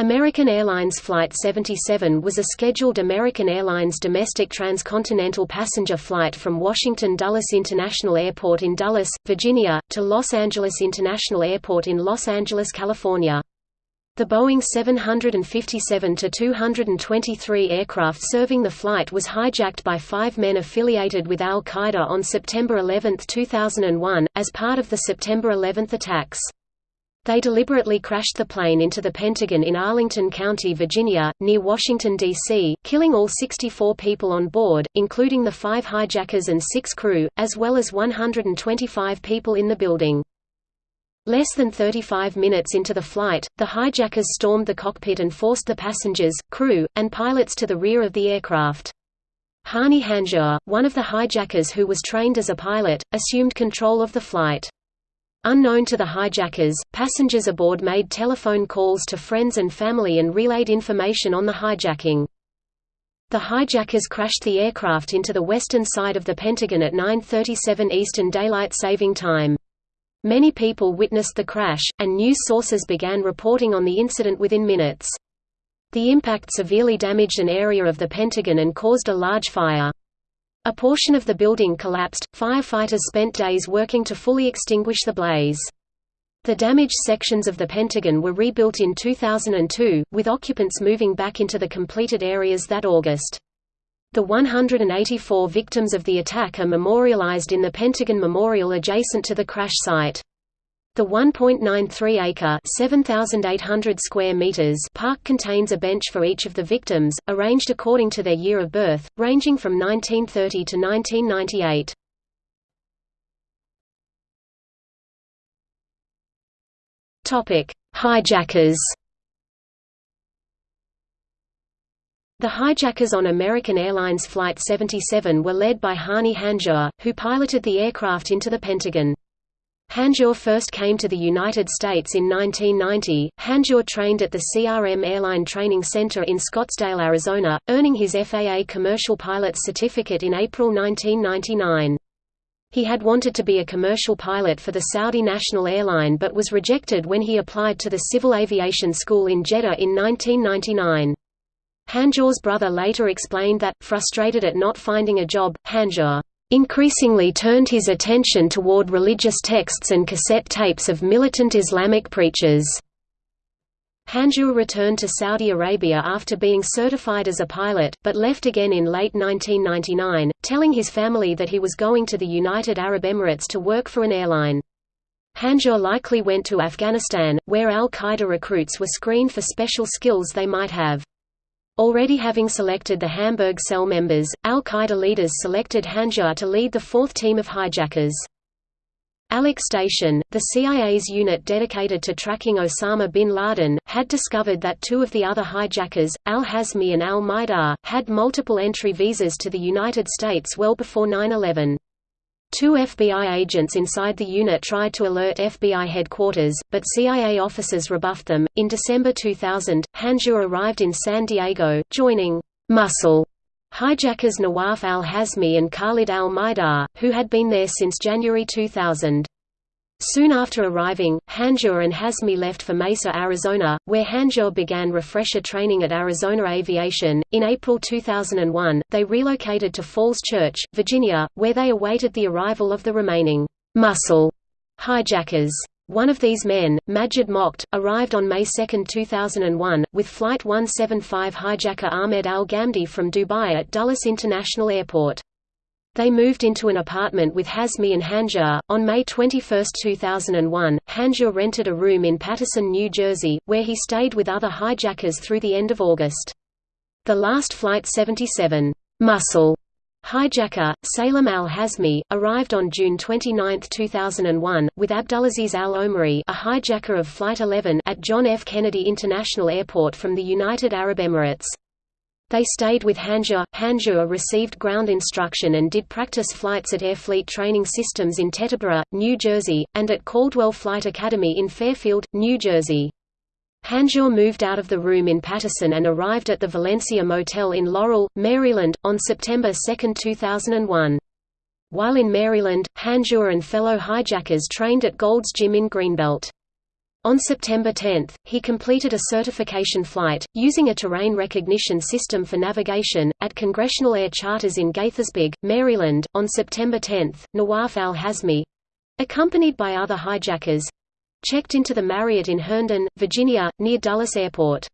American Airlines Flight 77 was a scheduled American Airlines domestic transcontinental passenger flight from Washington Dulles International Airport in Dulles, Virginia, to Los Angeles International Airport in Los Angeles, California. The Boeing 757-223 aircraft serving the flight was hijacked by five men affiliated with al-Qaeda on September 11, 2001, as part of the September 11 attacks. They deliberately crashed the plane into the Pentagon in Arlington County, Virginia, near Washington, D.C., killing all 64 people on board, including the five hijackers and six crew, as well as 125 people in the building. Less than 35 minutes into the flight, the hijackers stormed the cockpit and forced the passengers, crew, and pilots to the rear of the aircraft. Hani Hanjour, one of the hijackers who was trained as a pilot, assumed control of the flight. Unknown to the hijackers, passengers aboard made telephone calls to friends and family and relayed information on the hijacking. The hijackers crashed the aircraft into the western side of the Pentagon at 9.37 Eastern Daylight Saving Time. Many people witnessed the crash, and news sources began reporting on the incident within minutes. The impact severely damaged an area of the Pentagon and caused a large fire. A portion of the building collapsed, firefighters spent days working to fully extinguish the blaze. The damaged sections of the Pentagon were rebuilt in 2002, with occupants moving back into the completed areas that August. The 184 victims of the attack are memorialized in the Pentagon Memorial adjacent to the crash site. The 1.93-acre (7,800 square meters) park contains a bench for each of the victims, arranged according to their year of birth, ranging from 1930 to 1998. Topic: Hijackers. The hijackers on American Airlines Flight 77 were led by Hani Hanjour, who piloted the aircraft into the Pentagon. Hanjour first came to the United States in 1990. Hanjour trained at the CRM Airline Training Center in Scottsdale, Arizona, earning his FAA commercial pilot's certificate in April 1999. He had wanted to be a commercial pilot for the Saudi National Airline but was rejected when he applied to the Civil Aviation School in Jeddah in 1999. Hanjour's brother later explained that, frustrated at not finding a job, Hanjour increasingly turned his attention toward religious texts and cassette tapes of militant Islamic preachers. Hanjour returned to Saudi Arabia after being certified as a pilot, but left again in late 1999, telling his family that he was going to the United Arab Emirates to work for an airline. Hanjour likely went to Afghanistan, where al-Qaeda recruits were screened for special skills they might have. Already having selected the Hamburg cell members, al-Qaeda leaders selected Hanjour to lead the fourth team of hijackers. Alec Station, the CIA's unit dedicated to tracking Osama bin Laden, had discovered that two of the other hijackers, al-Hazmi and al-Mihdhar, had multiple entry visas to the United States well before 9-11. Two FBI agents inside the unit tried to alert FBI headquarters, but CIA officers rebuffed them. In December 2000, Hanjour arrived in San Diego, joining Muscle hijackers Nawaf al-Hazmi and Khalid al-Mihdhar, who had been there since January 2000. Soon after arriving, Hanjour and Hazmi left for Mesa, Arizona, where Hanjour began refresher training at Arizona Aviation. In April 2001, they relocated to Falls Church, Virginia, where they awaited the arrival of the remaining muscle hijackers. One of these men, Majid Moqed, arrived on May 2, 2001, with Flight 175 hijacker Ahmed al-Ghamdi from Dubai at Dulles International Airport. They moved into an apartment with Hazmi and Hanjour. On May 21, 2001, Hanjour rented a room in Paterson, New Jersey, where he stayed with other hijackers through the end of August. The last Flight 77 muscle hijacker, Salem al-Hazmi, arrived on June 29, 2001, with Abdulaziz al-Omari a hijacker of Flight 11 at John F. Kennedy International Airport from the United Arab Emirates. They stayed with Hanjour. Hanjour received ground instruction and did practice flights at Airfleet Training Systems in Teterboro, New Jersey, and at Caldwell Flight Academy in Fairfield, New Jersey. Hanjour moved out of the room in Paterson and arrived at the Valencia Motel in Laurel, Maryland, on September 2, 2001. While in Maryland, Hanjour and fellow hijackers trained at Gold's Gym in Greenbelt. On September 10, he completed a certification flight, using a terrain recognition system for navigation, at Congressional Air Charters in Gaithersburg, Maryland. On September 10, Nawaf al-Hazmi accompanied by other hijackers checked into the Marriott in Herndon, Virginia, near Dulles Airport.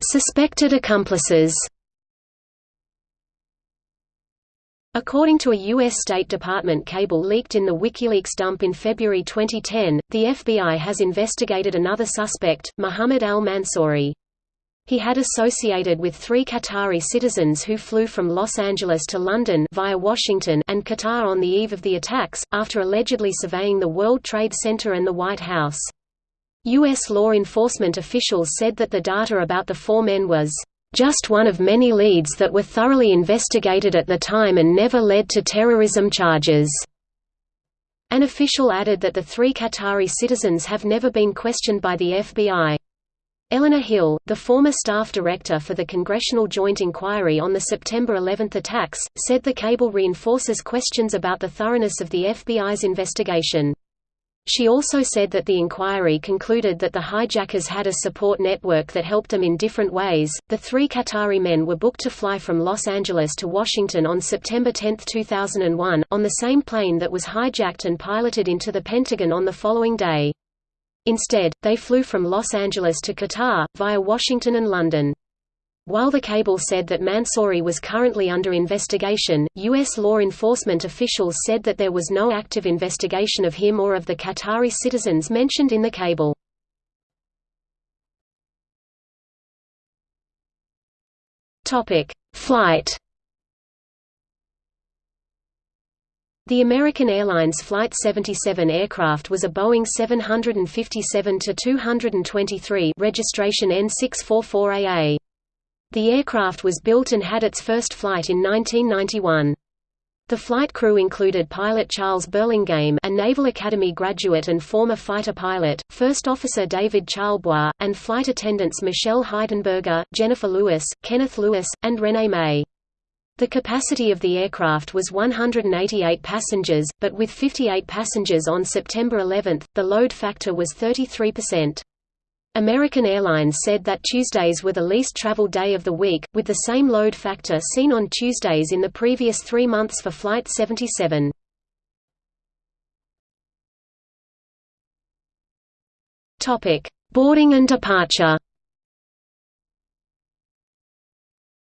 Suspected accomplices According to a U.S. State Department cable leaked in the WikiLeaks dump in February 2010, the FBI has investigated another suspect, Mohammed al-Mansouri. He had associated with three Qatari citizens who flew from Los Angeles to London via Washington and Qatar on the eve of the attacks, after allegedly surveying the World Trade Center and the White House. U.S. law enforcement officials said that the data about the four men was just one of many leads that were thoroughly investigated at the time and never led to terrorism charges. An official added that the three Qatari citizens have never been questioned by the FBI. Eleanor Hill, the former staff director for the Congressional Joint Inquiry on the September 11 attacks, said the cable reinforces questions about the thoroughness of the FBI's investigation. She also said that the inquiry concluded that the hijackers had a support network that helped them in different ways. The three Qatari men were booked to fly from Los Angeles to Washington on September 10, 2001, on the same plane that was hijacked and piloted into the Pentagon on the following day. Instead, they flew from Los Angeles to Qatar, via Washington and London. While the cable said that Mansouri was currently under investigation, U.S. law enforcement officials said that there was no active investigation of him or of the Qatari citizens mentioned in the cable. Flight The American Airlines Flight 77 aircraft was a Boeing 757-223 registration N644AA. The aircraft was built and had its first flight in 1991. The flight crew included pilot Charles Burlingame a Naval Academy graduate and former fighter pilot, First Officer David Charlebois, and flight attendants Michelle Heidenberger, Jennifer Lewis, Kenneth Lewis, and Renee May. The capacity of the aircraft was 188 passengers, but with 58 passengers on September 11, the load factor was 33%. American Airlines said that Tuesdays were the least traveled day of the week, with the same load factor seen on Tuesdays in the previous three months for Flight 77. Boarding and departure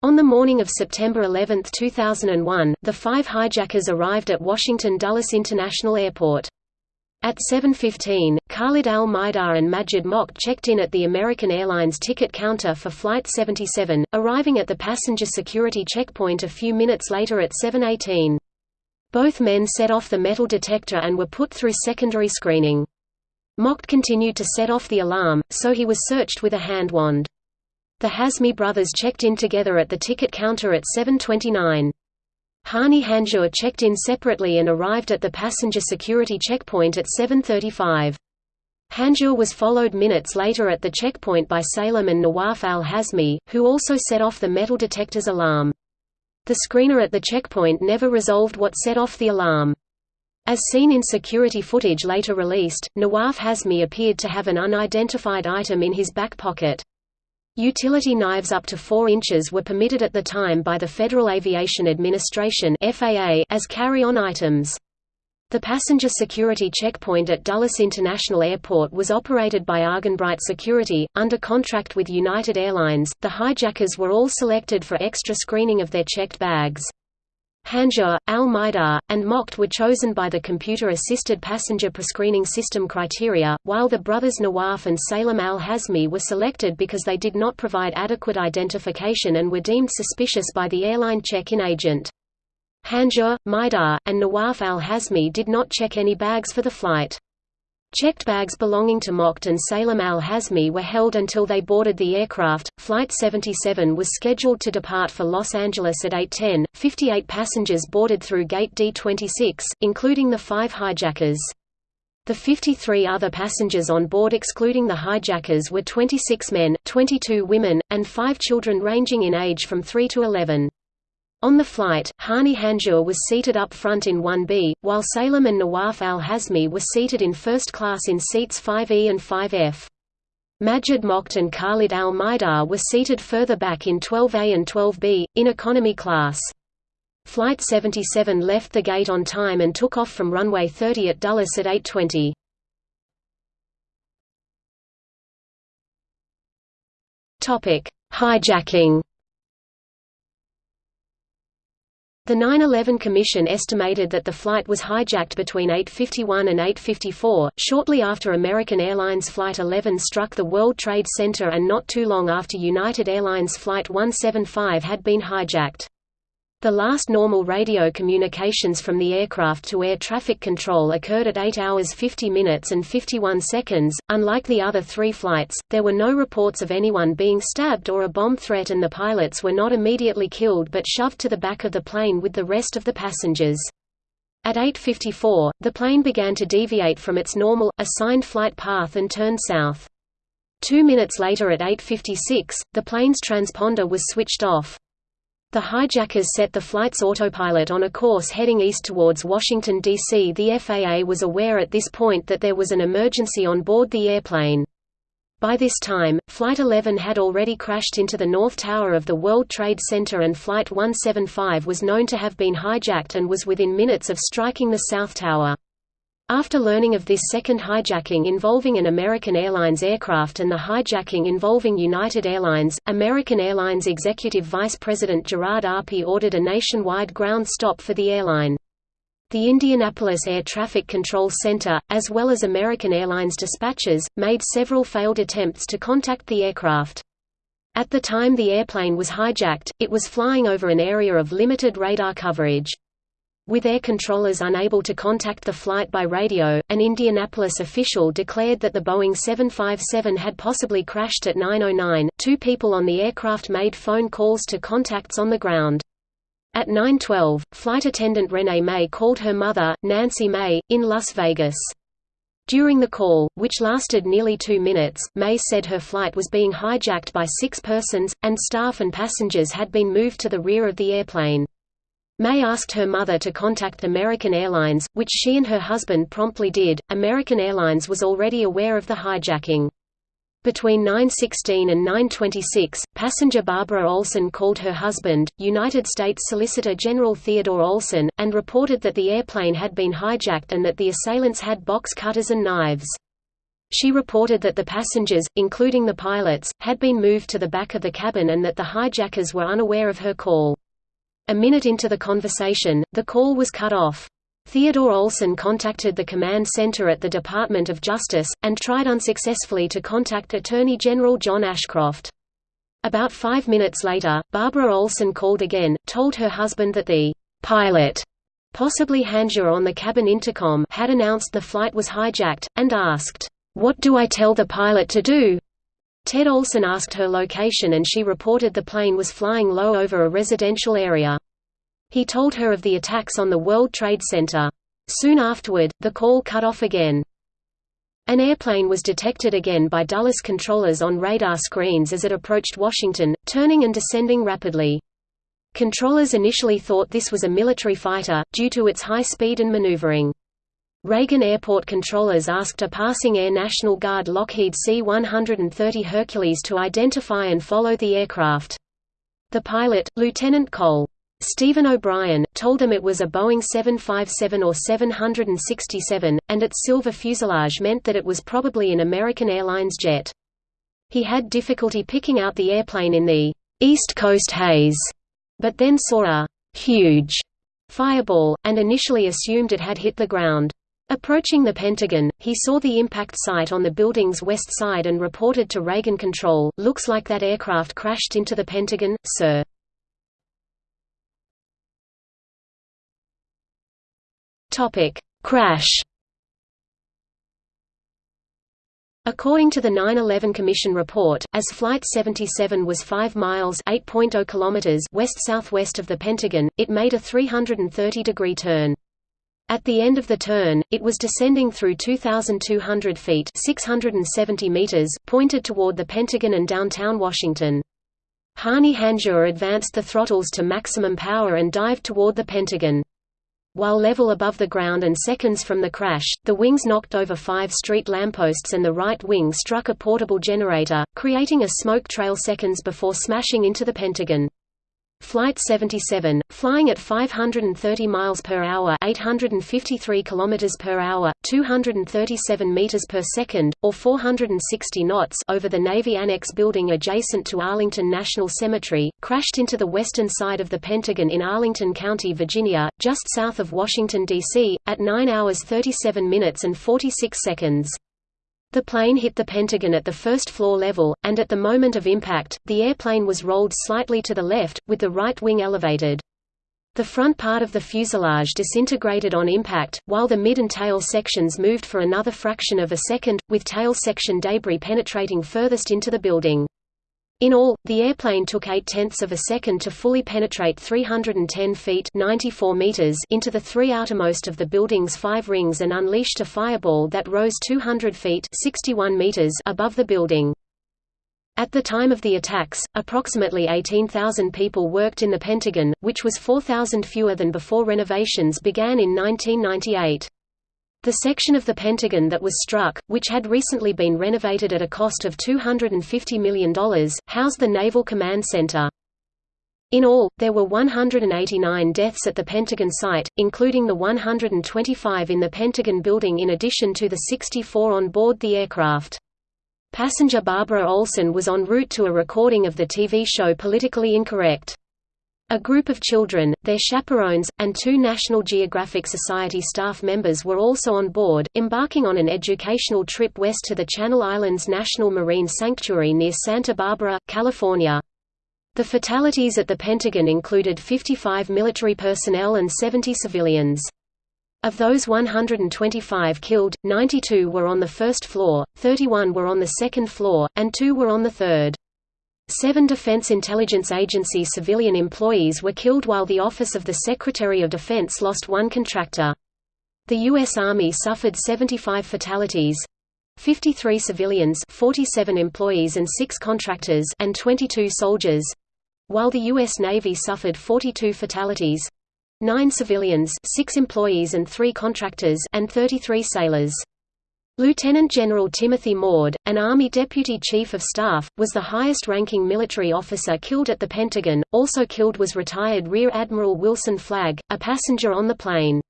On the morning of September 11, 2001, the five hijackers arrived at Washington Dulles International Airport. At 7.15, Khalid al-Mihdhar and Majid Moqed checked in at the American Airlines ticket counter for Flight 77, arriving at the passenger security checkpoint a few minutes later at 7.18. Both men set off the metal detector and were put through secondary screening. Moqed continued to set off the alarm, so he was searched with a hand wand. The Hazmi brothers checked in together at the ticket counter at 7.29. Hani Hanjour checked in separately and arrived at the passenger security checkpoint at 7.35. Hanjour was followed minutes later at the checkpoint by Salem and Nawaf al-Hazmi, who also set off the metal detector's alarm. The screener at the checkpoint never resolved what set off the alarm. As seen in security footage later released, Nawaf Hazmi appeared to have an unidentified item in his back pocket. Utility knives up to 4 inches were permitted at the time by the Federal Aviation Administration FAA as carry-on items. The passenger security checkpoint at Dulles International Airport was operated by Argenbright Security, under contract with United Airlines. The hijackers were all selected for extra screening of their checked bags. Hanjour, Al-Mihdhar, and Moqed were chosen by the computer-assisted passenger prescreening system criteria, while the brothers Nawaf and Salem al-Hazmi were selected because they did not provide adequate identification and were deemed suspicious by the airline check-in agent. Hanjour, Mihdhar, and Nawaf al-Hazmi did not check any bags for the flight. Checked bags belonging to Moqed and Salem al-Hazmi were held until they boarded the aircraft. Flight 77 was scheduled to depart for Los Angeles at 8:10. 58 passengers boarded through gate D26, including the five hijackers. The 53 other passengers on board excluding the hijackers were 26 men, 22 women, and 5 children ranging in age from 3 to 11. On the flight, Hani Hanjour was seated up front in 1B, while Salem and Nawaf al-Hazmi were seated in first class in seats 5E and 5F. Majid Moqed and Khalid al-Mihdhar were seated further back in 12A and 12B, in economy class. Flight 77 left the gate on time and took off from runway 30 at Dulles at 8.20. Hijacking The 9-11 Commission estimated that the flight was hijacked between 8.51 and 8.54, shortly after American Airlines Flight 11 struck the World Trade Center and not too long after United Airlines Flight 175 had been hijacked. The last normal radio communications from the aircraft to air traffic control occurred at 8 hours 50 minutes and 51 seconds. Unlike the other three flights, there were no reports of anyone being stabbed or a bomb threat, and the pilots were not immediately killed but shoved to the back of the plane with the rest of the passengers. At 8.54, the plane began to deviate from its normal, assigned flight path and turned south. Two minutes later at 8.56, the plane's transponder was switched off. The hijackers set the flight's autopilot on a course heading east towards Washington, D.C. The FAA was aware at this point that there was an emergency on board the airplane. By this time, Flight 11 had already crashed into the North Tower of the World Trade Center and Flight 175 was known to have been hijacked and was within minutes of striking the South Tower. After learning of this second hijacking involving an American Airlines aircraft and the hijacking involving United Airlines, American Airlines Executive Vice President Gerard Arpey ordered a nationwide ground stop for the airline. The Indianapolis Air Traffic Control Center, as well as American Airlines dispatchers, made several failed attempts to contact the aircraft. At the time the airplane was hijacked, it was flying over an area of limited radar coverage. With air controllers unable to contact the flight by radio, an Indianapolis official declared that the Boeing 757 had possibly crashed at 9.09. Two people on the aircraft made phone calls to contacts on the ground. At 9.12, flight attendant Renee May called her mother, Nancy May, in Las Vegas. During the call, which lasted nearly two minutes, May said her flight was being hijacked by six persons, and staff and passengers had been moved to the rear of the airplane. May asked her mother to contact American Airlines, which she and her husband promptly did. American Airlines was already aware of the hijacking. Between 9.16 and 9.26, passenger Barbara Olson called her husband, United States Solicitor General Theodore Olson, and reported that the airplane had been hijacked and that the assailants had box cutters and knives. She reported that the passengers, including the pilots, had been moved to the back of the cabin and that the hijackers were unaware of her call. A minute into the conversation, the call was cut off. Theodore Olson contacted the command center at the Department of Justice, and tried unsuccessfully to contact Attorney General John Ashcroft. About five minutes later, Barbara Olson called again, told her husband that the pilot, possibly Hanjour on the cabin intercom, had announced the flight was hijacked, and asked, "'What do I tell the pilot to do?' Ted Olson asked her location and she reported the plane was flying low over a residential area. He told her of the attacks on the World Trade Center. Soon afterward, the call cut off again. An airplane was detected again by Dulles controllers on radar screens as it approached Washington, turning and descending rapidly. Controllers initially thought this was a military fighter, due to its high speed and maneuvering. Reagan Airport controllers asked a passing Air National Guard Lockheed C-130 Hercules to identify and follow the aircraft. The pilot, Lieutenant Col. Stephen O'Brien, told them it was a Boeing 757 or 767, and its silver fuselage meant that it was probably an American Airlines jet. He had difficulty picking out the airplane in the East Coast haze, but then saw a huge fireball, and initially assumed it had hit the ground. Approaching the Pentagon, he saw the impact site on the building's west side and reported to Reagan Control, looks like that aircraft crashed into the Pentagon, sir. Crash According to the 9/11 Commission report, as Flight 77 was 5 miles (8.0 kilometers) west-southwest of the Pentagon, it made a 330-degree turn. At the end of the turn, it was descending through 2,200 feet 670 meters, pointed toward the Pentagon and downtown Washington. Hani Hanjour advanced the throttles to maximum power and dived toward the Pentagon. While level above the ground and seconds from the crash, the wings knocked over five street lampposts and the right wing struck a portable generator, creating a smoke trail seconds before smashing into the Pentagon. Flight 77, flying at 530 miles per hour, 853 kilometers per hour, 237 meters per second, or 460 knots over the Navy Annex building adjacent to Arlington National Cemetery, crashed into the western side of the Pentagon in Arlington County, Virginia, just south of Washington D.C., at 9 hours 37 minutes and 46 seconds. The plane hit the Pentagon at the first floor level, and at the moment of impact, the airplane was rolled slightly to the left, with the right wing elevated. The front part of the fuselage disintegrated on impact, while the mid and tail sections moved for another fraction of a second, with tail section debris penetrating furthest into the building. In all, the airplane took 8 tenths of a second to fully penetrate 310 feet 94 meters into the three outermost of the building's five rings and unleashed a fireball that rose 200 feet 61 meters above the building. At the time of the attacks, approximately 18,000 people worked in the Pentagon, which was 4,000 fewer than before renovations began in 1998. The section of the Pentagon that was struck, which had recently been renovated at a cost of $250 million, housed the Naval Command Center. In all, there were 189 deaths at the Pentagon site, including the 125 in the Pentagon building in addition to the 64 on board the aircraft. Passenger Barbara Olson was en route to a recording of the TV show Politically Incorrect. A group of children, their chaperones, and two National Geographic Society staff members were also on board, embarking on an educational trip west to the Channel Islands National Marine Sanctuary near Santa Barbara, California. The fatalities at the Pentagon included 55 military personnel and 70 civilians. Of those 125 killed, 92 were on the first floor, 31 were on the second floor, and two were on the third. Seven Defense Intelligence Agency civilian employees were killed while the Office of the Secretary of Defense lost one contractor. The U.S. Army suffered 75 fatalities, 53 civilians 47 employees and 6 contractors and 22 soldiers while the US Navy suffered 42 fatalities 9 civilians 6 employees and 3 contractors and 33 sailors Lieutenant General Timothy Maude, an Army Deputy Chief of Staff, was the highest-ranking military officer killed at the Pentagon. Also killed was retired Rear Admiral Wilson Flagg, a passenger on the plane.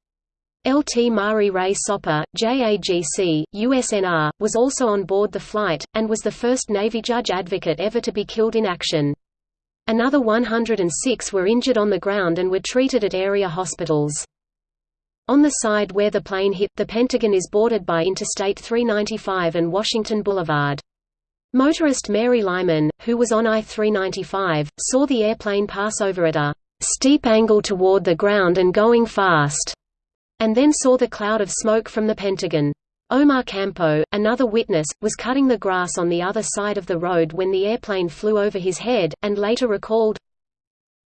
LT Mari Rae Sopper, JAGC, USNR, was also on board the flight, and was the first Navy judge advocate ever to be killed in action. Another 106 were injured on the ground and were treated at area hospitals. On the side where the plane hit, the Pentagon is bordered by Interstate 395 and Washington Boulevard. Motorist Mary Lyman, who was on I-395, saw the airplane pass over at a steep angle toward the ground and going fast, and then saw the cloud of smoke from the Pentagon. Omar Campo, another witness, was cutting the grass on the other side of the road when the airplane flew over his head, and later recalled,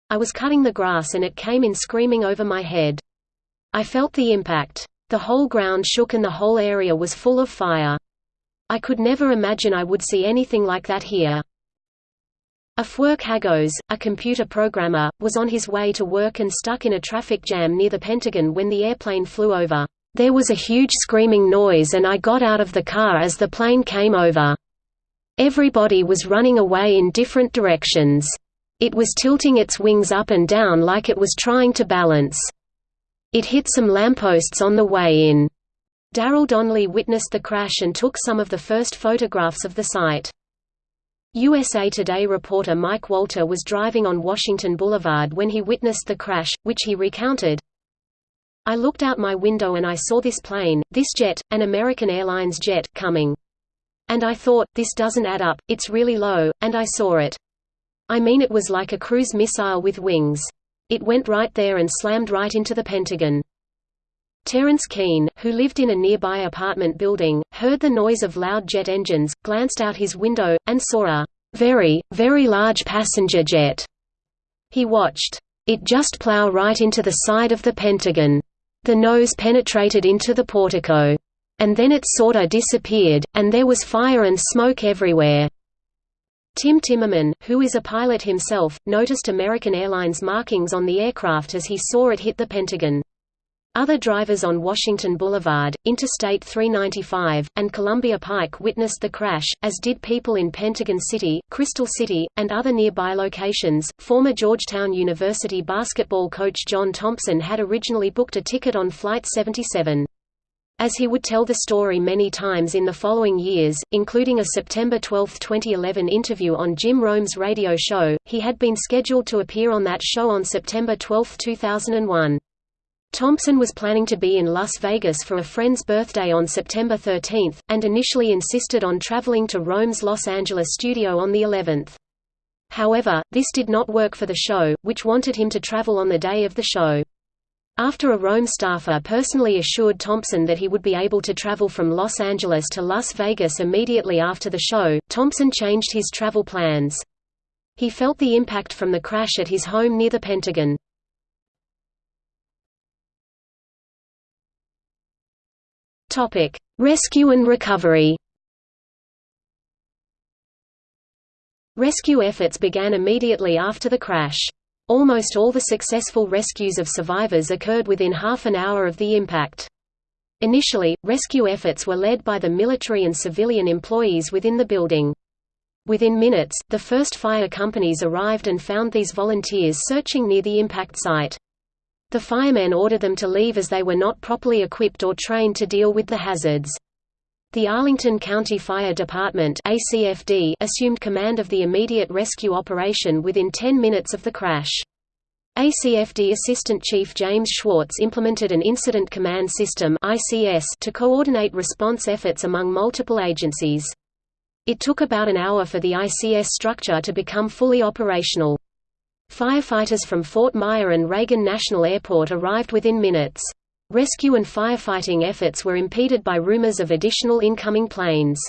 I was cutting the grass and it came in screaming over my head. I felt the impact. The whole ground shook and the whole area was full of fire. I could never imagine I would see anything like that here. Afwerk Hagos, a computer programmer, was on his way to work and stuck in a traffic jam near the Pentagon when the airplane flew over. There was a huge screaming noise and I got out of the car as the plane came over. Everybody was running away in different directions. It was tilting its wings up and down like it was trying to balance. It hit some lampposts on the way in. Darrell Donnelly witnessed the crash and took some of the first photographs of the site. USA Today reporter Mike Walter was driving on Washington Boulevard when he witnessed the crash, which he recounted. I looked out my window and I saw this plane, this jet, an American Airlines jet, coming. And I thought, this doesn't add up, it's really low, and I saw it. I mean it was like a cruise missile with wings. It went right there and slammed right into the Pentagon. Terence Keane, who lived in a nearby apartment building, heard the noise of loud jet engines, glanced out his window, and saw a very, very large passenger jet. He watched it just plow right into the side of the Pentagon. The nose penetrated into the portico. And then it sorta disappeared, and there was fire and smoke everywhere. Tim Timmerman, who is a pilot himself, noticed American Airlines markings on the aircraft as he saw it hit the Pentagon. Other drivers on Washington Boulevard, Interstate 395, and Columbia Pike witnessed the crash, as did people in Pentagon City, Crystal City, and other nearby locations. Former Georgetown University basketball coach John Thompson had originally booked a ticket on Flight 77. As he would tell the story many times in the following years, including a September 12, 2011 interview on Jim Rome's radio show, he had been scheduled to appear on that show on September 12, 2001. Thompson was planning to be in Las Vegas for a friend's birthday on September 13, and initially insisted on traveling to Rome's Los Angeles studio on the 11th. However, this did not work for the show, which wanted him to travel on the day of the show. After a Rome staffer personally assured Thompson that he would be able to travel from Los Angeles to Las Vegas immediately after the show, Thompson changed his travel plans. He felt the impact from the crash at his home near the Pentagon. Rescue and recovery. Rescue efforts began immediately after the crash. Almost all the successful rescues of survivors occurred within half an hour of the impact. Initially, rescue efforts were led by the military and civilian employees within the building. Within minutes, the first fire companies arrived and found these volunteers searching near the impact site. The firemen ordered them to leave as they were not properly equipped or trained to deal with the hazards. The Arlington County Fire Department ACFD assumed command of the immediate rescue operation within 10 minutes of the crash. ACFD Assistant Chief James Schwartz implemented an Incident Command System ICS to coordinate response efforts among multiple agencies. It took about an hour for the ICS structure to become fully operational. Firefighters from Fort Myer and Reagan National Airport arrived within minutes. Rescue and firefighting efforts were impeded by rumors of additional incoming planes.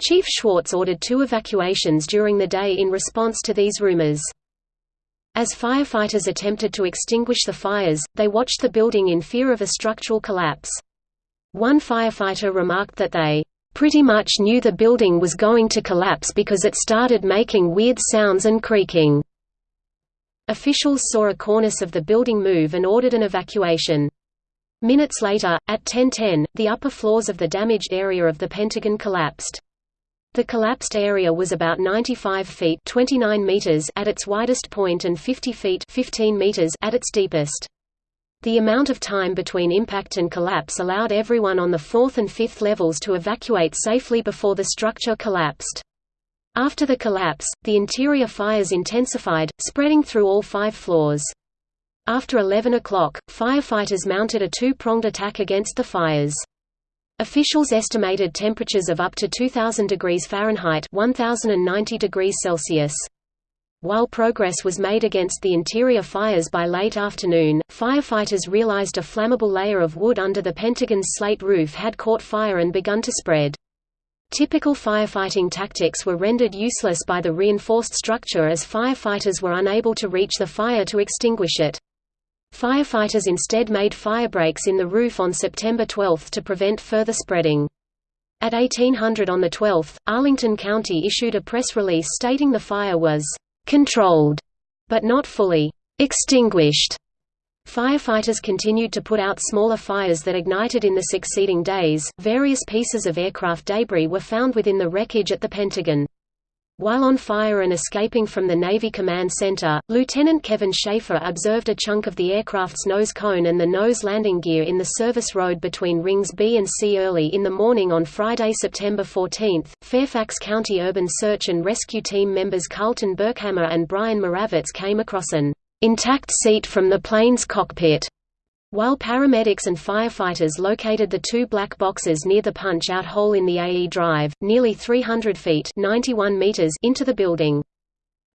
Chief Schwartz ordered two evacuations during the day in response to these rumors. As firefighters attempted to extinguish the fires, they watched the building in fear of a structural collapse. One firefighter remarked that they, "...pretty much knew the building was going to collapse because it started making weird sounds and creaking." Officials saw a cornice of the building move and ordered an evacuation. Minutes later, at 10:10, the upper floors of the damaged area of the Pentagon collapsed. The collapsed area was about 95 feet 29 meters at its widest point and 50 feet 15 meters at its deepest. The amount of time between impact and collapse allowed everyone on the fourth and fifth levels to evacuate safely before the structure collapsed. After the collapse, the interior fires intensified, spreading through all five floors. After 11 o'clock, firefighters mounted a two-pronged attack against the fires. Officials estimated temperatures of up to 2000 degrees Fahrenheit 1090 degrees Celsius. While progress was made against the interior fires by late afternoon, firefighters realized a flammable layer of wood under the Pentagon's slate roof had caught fire and begun to spread. Typical firefighting tactics were rendered useless by the reinforced structure as firefighters were unable to reach the fire to extinguish it. Firefighters instead made firebreaks in the roof on September 12 to prevent further spreading. At 1800 on the 12th, Arlington County issued a press release stating the fire was «controlled», but not fully «extinguished». Firefighters continued to put out smaller fires that ignited in the succeeding days. Various pieces of aircraft debris were found within the wreckage at the Pentagon. While on fire and escaping from the Navy Command Center, Lieutenant Kevin Schaefer observed a chunk of the aircraft's nose cone and the nose landing gear in the service road between rings B and C early in the morning on Friday, September 14. Fairfax County Urban Search and Rescue Team members Carlton Burkhammer and Brian Moravitz came across an intact seat from the plane's cockpit. While paramedics and firefighters located the two black boxes near the punch-out hole in the AE drive, nearly 300 feet 91 meters into the building.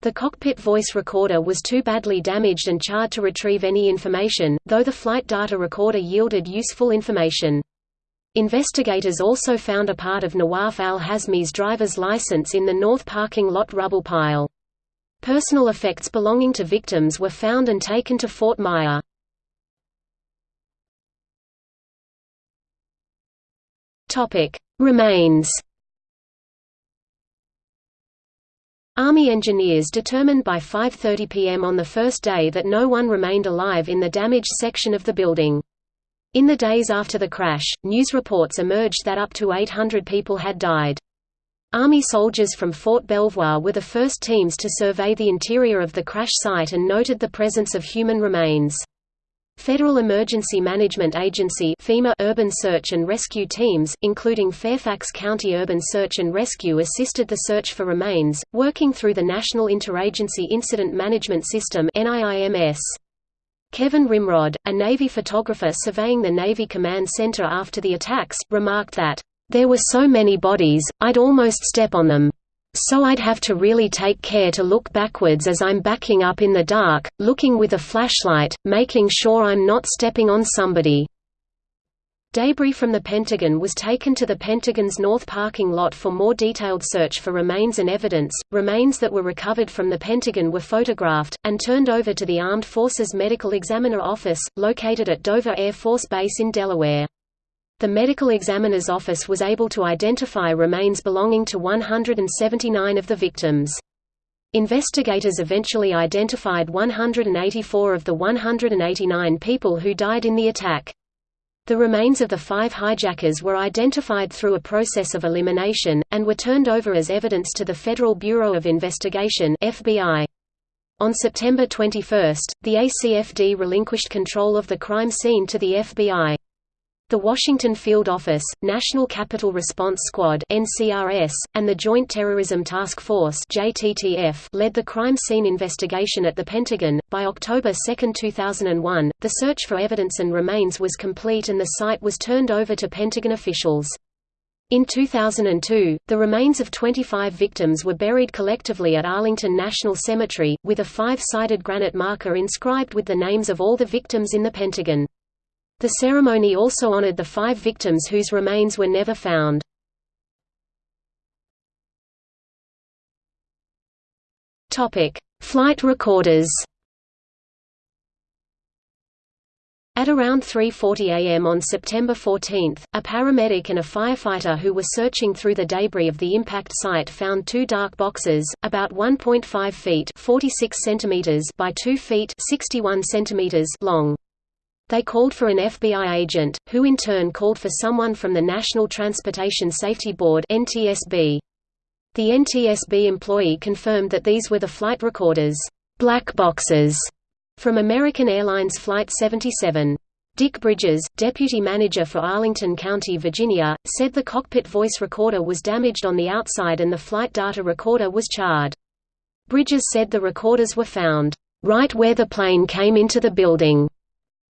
The cockpit voice recorder was too badly damaged and charred to retrieve any information, though the flight data recorder yielded useful information. Investigators also found a part of Nawaf al-Hazmi's driver's license in the north parking lot rubble pile. Personal effects belonging to victims were found and taken to Fort Myer. Remains Army engineers determined by 5.30 pm on the first day that no one remained alive in the damaged section of the building. In the days after the crash, news reports emerged that up to 800 people had died. Army soldiers from Fort Belvoir were the first teams to survey the interior of the crash site and noted the presence of human remains. Federal Emergency Management Agency FEMA urban search and rescue teams, including Fairfax County Urban Search and Rescue assisted the search for remains, working through the National Interagency Incident Management System. Kevin Rimrod, a Navy photographer surveying the Navy Command Center after the attacks, remarked that, "...there were so many bodies, I'd almost step on them. So I'd have to really take care to look backwards as I'm backing up in the dark, looking with a flashlight, making sure I'm not stepping on somebody." Debris from the Pentagon was taken to the Pentagon's north parking lot for more detailed search for remains and evidence. Remains that were recovered from the Pentagon were photographed, and turned over to the Armed Forces Medical Examiner Office, located at Dover Air Force Base in Delaware. The medical examiner's office was able to identify remains belonging to 179 of the victims. Investigators eventually identified 184 of the 189 people who died in the attack. The remains of the five hijackers were identified through a process of elimination, and were turned over as evidence to the Federal Bureau of Investigation FBI. On September 21, the ACFD relinquished control of the crime scene to the FBI. The Washington Field Office, National Capital Response Squad (NCRS), and the Joint Terrorism Task Force (JTTF) led the crime scene investigation at the Pentagon. By October 2, 2001, the search for evidence and remains was complete and the site was turned over to Pentagon officials. In 2002, the remains of 25 victims were buried collectively at Arlington National Cemetery, with a five-sided granite marker inscribed with the names of all the victims in the Pentagon. The ceremony also honored the five victims whose remains were never found. Flight recorders At around 3.40 am on September 14, a paramedic and a firefighter who were searching through the debris of the impact site found two dark boxes, about 1.5 feet 46 centimeters by 2 feet 61 centimeters long. They called for an FBI agent, who in turn called for someone from the National Transportation Safety Board NTSB. The NTSB employee confirmed that these were the flight recorders black boxes from American Airlines Flight 77. Dick Bridges, deputy manager for Arlington County, Virginia, said the cockpit voice recorder was damaged on the outside and the flight data recorder was charred. Bridges said the recorders were found, "...right where the plane came into the building."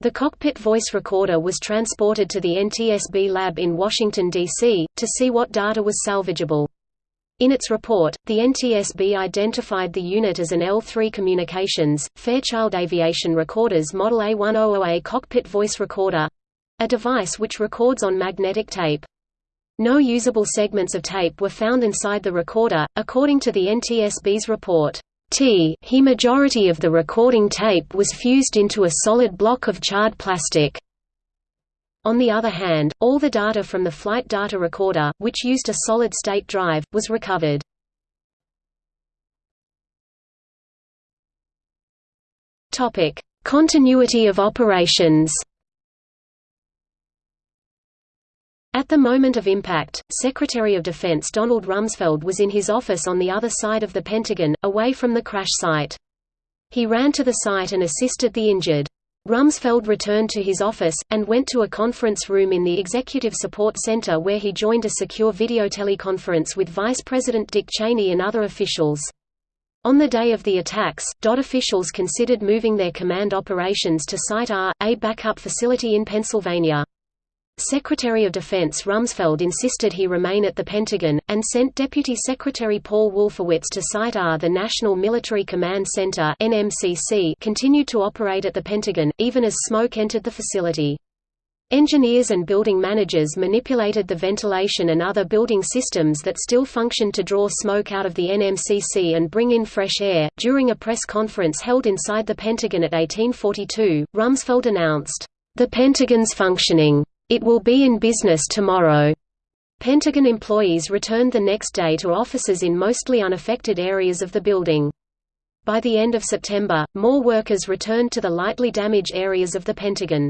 The cockpit voice recorder was transported to the NTSB lab in Washington, D.C., to see what data was salvageable. In its report, the NTSB identified the unit as an L3 Communications, Fairchild Aviation Recorders Model A100A cockpit voice recorder—a device which records on magnetic tape. No usable segments of tape were found inside the recorder, according to the NTSB's report. T he majority of the recording tape was fused into a solid block of charred plastic. On the other hand, all the data from the flight data recorder, which used a solid-state drive, was recovered. Continuity of operations At the moment of impact, Secretary of Defense Donald Rumsfeld was in his office on the other side of the Pentagon, away from the crash site. He ran to the site and assisted the injured. Rumsfeld returned to his office, and went to a conference room in the Executive Support Center where he joined a secure video teleconference with Vice President Dick Cheney and other officials. On the day of the attacks, DOT officials considered moving their command operations to Site R, a backup facility in Pennsylvania. Secretary of Defense Rumsfeld insisted he remain at the Pentagon, and sent Deputy Secretary Paul Wolfowitz to Site R. The National Military Command Center continued to operate at the Pentagon, even as smoke entered the facility. Engineers and building managers manipulated the ventilation and other building systems that still functioned to draw smoke out of the NMCC and bring in fresh air. During a press conference held inside the Pentagon at 1842, Rumsfeld announced, The Pentagon's functioning. It will be in business tomorrow. Pentagon employees returned the next day to offices in mostly unaffected areas of the building. By the end of September, more workers returned to the lightly damaged areas of the Pentagon.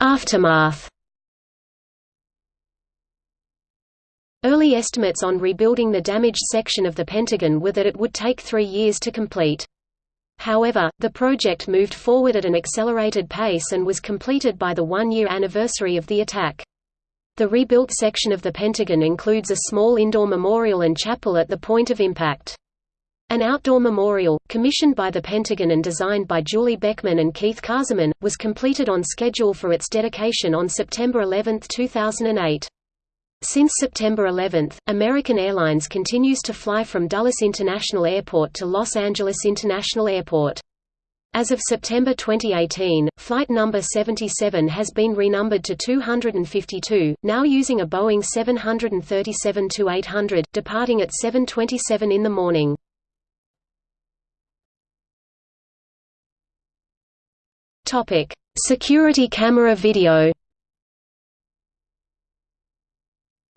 Aftermath Early estimates on rebuilding the damaged section of the Pentagon were that it would take three years to complete. However, the project moved forward at an accelerated pace and was completed by the one-year anniversary of the attack. The rebuilt section of the Pentagon includes a small indoor memorial and chapel at the point of impact. An outdoor memorial, commissioned by the Pentagon and designed by Julie Beckman and Keith Kaseman, was completed on schedule for its dedication on September 11, 2008. Since September 11, American Airlines continues to fly from Dulles International Airport to Los Angeles International Airport. As of September 2018, flight number 77 has been renumbered to 252, now using a Boeing 737-800, departing at 7.27 in the morning. Security camera video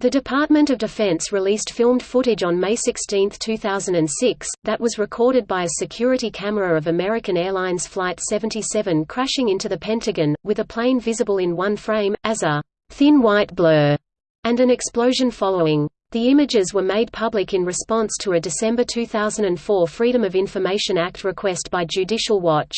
The Department of Defense released filmed footage on May 16, 2006, that was recorded by a security camera of American Airlines Flight 77 crashing into the Pentagon, with a plane visible in one frame, as a thin white blur, and an explosion following. The images were made public in response to a December 2004 Freedom of Information Act request by Judicial Watch.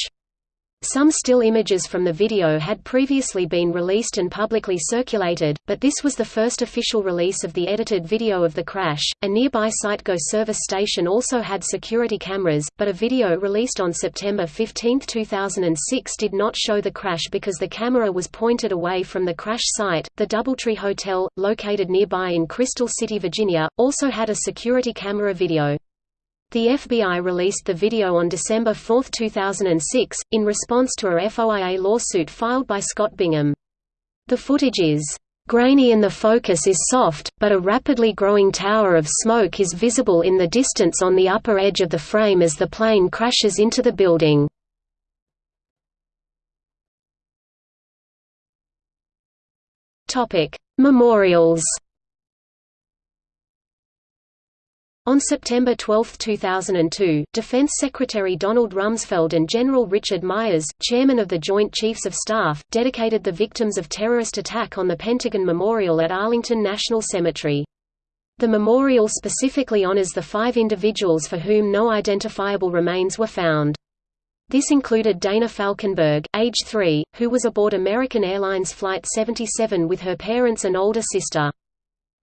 Some still images from the video had previously been released and publicly circulated, but this was the first official release of the edited video of the crash. A nearby Go service station also had security cameras, but a video released on September 15, 2006 did not show the crash because the camera was pointed away from the crash site. The Doubletree Hotel, located nearby in Crystal City, Virginia, also had a security camera video. The FBI released the video on December 4, 2006, in response to a FOIA lawsuit filed by Scott Bingham. The footage is grainy and the focus is soft, but a rapidly growing tower of smoke is visible in the distance on the upper edge of the frame as the plane crashes into the building. Memorials On September 12, 2002, Defense Secretary Donald Rumsfeld and General Richard Myers, chairman of the Joint Chiefs of Staff, dedicated the victims of terrorist attack on the Pentagon Memorial at Arlington National Cemetery. The memorial specifically honors the five individuals for whom no identifiable remains were found. This included Dana Falkenberg, age 3, who was aboard American Airlines Flight 77 with her parents and older sister.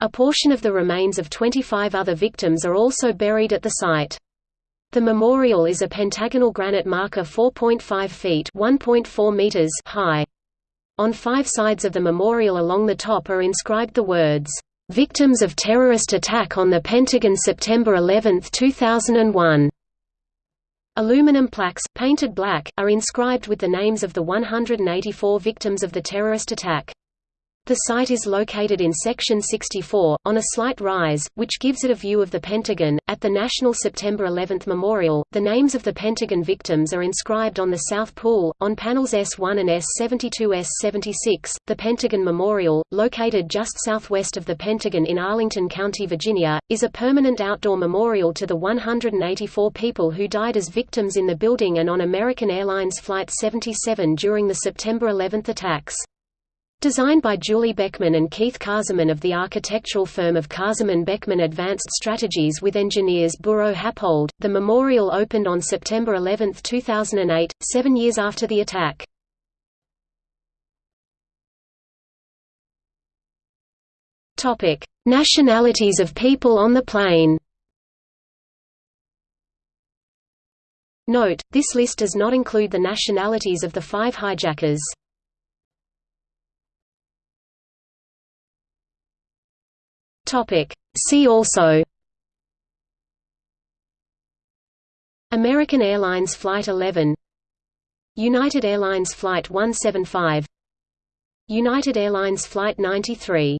A portion of the remains of 25 other victims are also buried at the site. The memorial is a pentagonal granite marker 4.5 feet meters high. On five sides of the memorial along the top are inscribed the words, "'Victims of Terrorist Attack on the Pentagon September 11, 2001". Aluminum plaques, painted black, are inscribed with the names of the 184 victims of the terrorist attack. The site is located in Section 64, on a slight rise, which gives it a view of the Pentagon. At the National September 11 Memorial, the names of the Pentagon victims are inscribed on the South Pool, on panels S1 and S72 S76. The Pentagon Memorial, located just southwest of the Pentagon in Arlington County, Virginia, is a permanent outdoor memorial to the 184 people who died as victims in the building and on American Airlines Flight 77 during the September 11 attacks. Designed by Julie Beckman and Keith Kaseman of the architectural firm of Kaseman Beckman Advanced Strategies with engineers Buro Happold, the memorial opened on September 11, 2008, seven years after the attack. Nationalities of people on the plane Note, this list does not include the nationalities of the five hijackers. Topic. See also American Airlines Flight 11 United Airlines Flight 175 United Airlines Flight 93